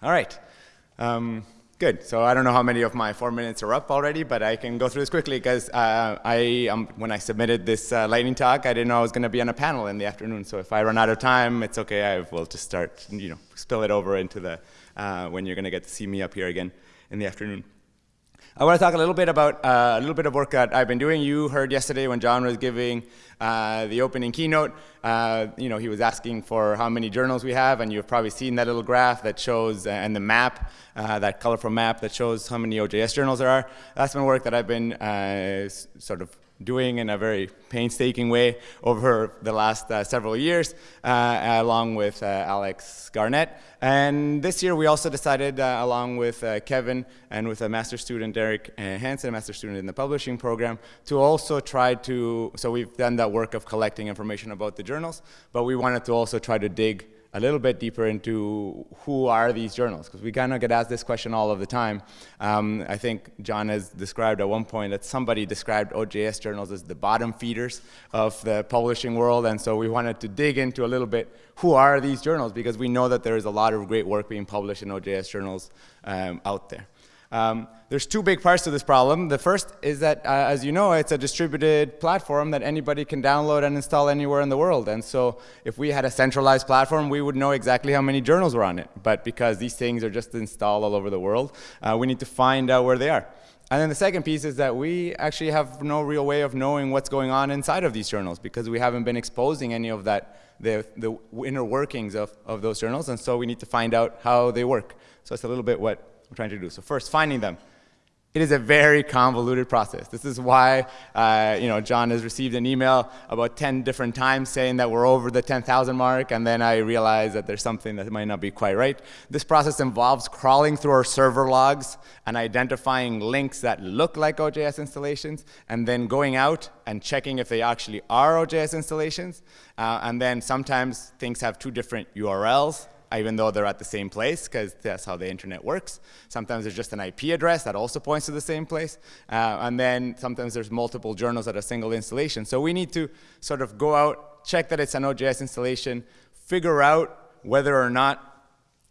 All right. Um, good. So I don't know how many of my four minutes are up already, but I can go through this quickly because uh, I, um, when I submitted this uh, lightning talk, I didn't know I was going to be on a panel in the afternoon. So if I run out of time, it's okay. I will just start, you know, spill it over into the uh, when you're going to get to see me up here again in the afternoon. I want to talk a little bit about uh, a little bit of work that I've been doing. You heard yesterday when John was giving uh, the opening keynote, uh, you know, he was asking for how many journals we have, and you've probably seen that little graph that shows, uh, and the map, uh, that colorful map that shows how many OJS journals there are. That's been work that I've been uh, sort of doing in a very painstaking way over the last uh, several years, uh, along with uh, Alex Garnett. And this year we also decided, uh, along with uh, Kevin and with a master student, Derek Hansen, a master student in the publishing program, to also try to, so we've done that work of collecting information about the journals, but we wanted to also try to dig a little bit deeper into who are these journals, because we kind of get asked this question all of the time. Um, I think John has described at one point that somebody described OJS journals as the bottom feeders of the publishing world, and so we wanted to dig into a little bit who are these journals, because we know that there is a lot of great work being published in OJS journals um, out there. Um, there's two big parts to this problem. The first is that, uh, as you know, it's a distributed platform that anybody can download and install anywhere in the world. And so if we had a centralized platform, we would know exactly how many journals were on it. But because these things are just installed all over the world, uh, we need to find out where they are. And then the second piece is that we actually have no real way of knowing what's going on inside of these journals because we haven't been exposing any of that, the, the inner workings of, of those journals. And so we need to find out how they work. So it's a little bit what I'm trying to do. So first, finding them. It is a very convoluted process. This is why, uh, you know, John has received an email about 10 different times saying that we're over the 10,000 mark, and then I realize that there's something that might not be quite right. This process involves crawling through our server logs and identifying links that look like OJS installations, and then going out and checking if they actually are OJS installations. Uh, and then sometimes things have two different URLs, even though they're at the same place, because that's how the internet works. Sometimes there's just an IP address that also points to the same place. Uh, and then sometimes there's multiple journals at a single installation. So we need to sort of go out, check that it's an OJS installation, figure out whether or not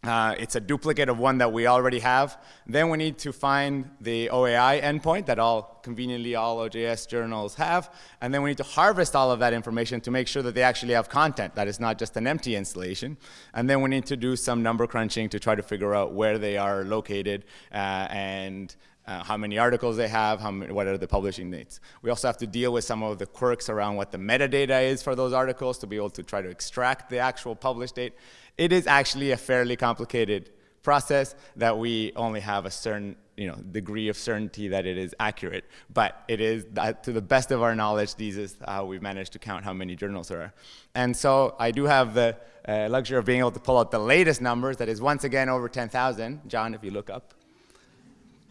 uh, it's a duplicate of one that we already have. Then we need to find the OAI endpoint that all conveniently all OJS journals have. And then we need to harvest all of that information to make sure that they actually have content, that is not just an empty installation. And then we need to do some number crunching to try to figure out where they are located uh, and uh, how many articles they have, many, what are the publishing dates. We also have to deal with some of the quirks around what the metadata is for those articles to be able to try to extract the actual published date it is actually a fairly complicated process that we only have a certain you know, degree of certainty that it is accurate. But it is, to the best of our knowledge, these is how we've managed to count how many journals there are. And so I do have the uh, luxury of being able to pull out the latest numbers, that is once again over 10,000. John, if you look up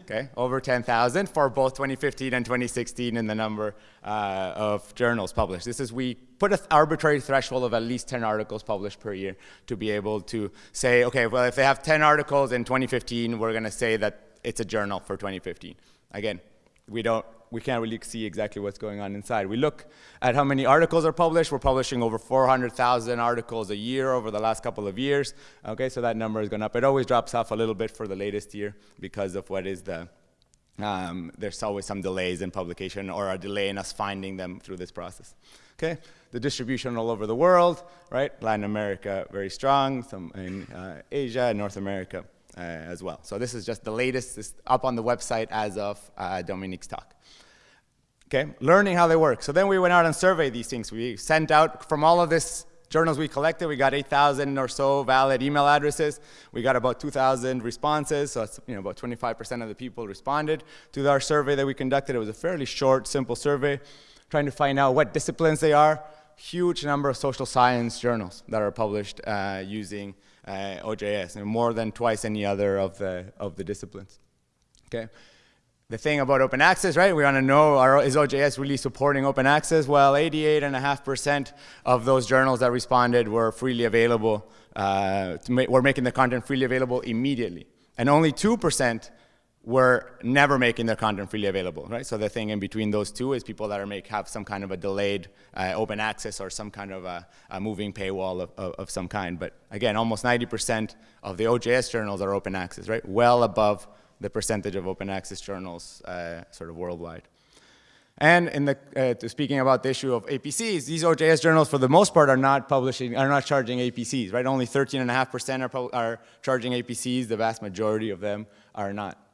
okay, over 10,000 for both 2015 and 2016 in the number uh, of journals published. This is, we put an arbitrary threshold of at least 10 articles published per year to be able to say, okay, well, if they have 10 articles in 2015, we're gonna say that it's a journal for 2015. Again, we don't we can't really see exactly what's going on inside. We look at how many articles are published. We're publishing over 400,000 articles a year over the last couple of years. Okay, so that number is going up. It always drops off a little bit for the latest year because of what is the, um, there's always some delays in publication or a delay in us finding them through this process. Okay, the distribution all over the world, right? Latin America, very strong, some in uh, Asia and North America. Uh, as well. So this is just the latest, it's up on the website as of uh, Dominique's talk. Okay, learning how they work. So then we went out and surveyed these things. We sent out from all of this journals we collected, we got 8,000 or so valid email addresses. We got about 2,000 responses, so you know, about 25% of the people responded to our survey that we conducted. It was a fairly short, simple survey, trying to find out what disciplines they are. Huge number of social science journals that are published uh, using uh, OJS, and more than twice any other of the, of the disciplines. Okay. The thing about open access, right? We want to know, are, is OJS really supporting open access? Well, 88.5% of those journals that responded were freely available, uh, ma were making the content freely available immediately. And only 2% were never making their content freely available, right? So the thing in between those two is people that are make have some kind of a delayed uh, open access or some kind of a, a moving paywall of, of, of, some kind. But again, almost 90% of the OJS journals are open access, right? Well above the percentage of open access journals uh, sort of worldwide. And in the, uh, speaking about the issue of APCs, these OJS journals, for the most part, are not publishing, are not charging APCs, right? Only 13.5% are, are charging APCs. The vast majority of them are not.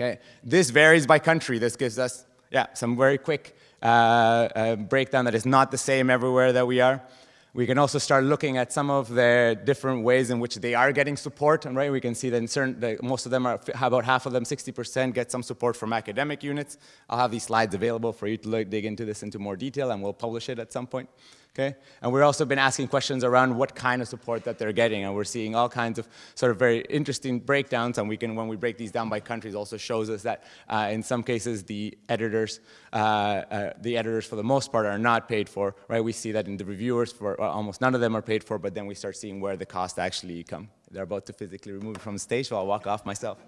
Okay, this varies by country. This gives us, yeah, some very quick uh, uh, breakdown that is not the same everywhere that we are. We can also start looking at some of the different ways in which they are getting support, and right, we can see that, in certain, that most of them are, about half of them, 60% get some support from academic units. I'll have these slides available for you to look, dig into this into more detail, and we'll publish it at some point okay? And we've also been asking questions around what kind of support that they're getting, and we're seeing all kinds of sort of very interesting breakdowns, and we can, when we break these down by countries, also shows us that uh, in some cases the editors, uh, uh, the editors for the most part are not paid for, right? We see that in the reviewers, for well, almost none of them are paid for, but then we start seeing where the costs actually come. They're about to physically remove it from the stage, so I'll walk off myself.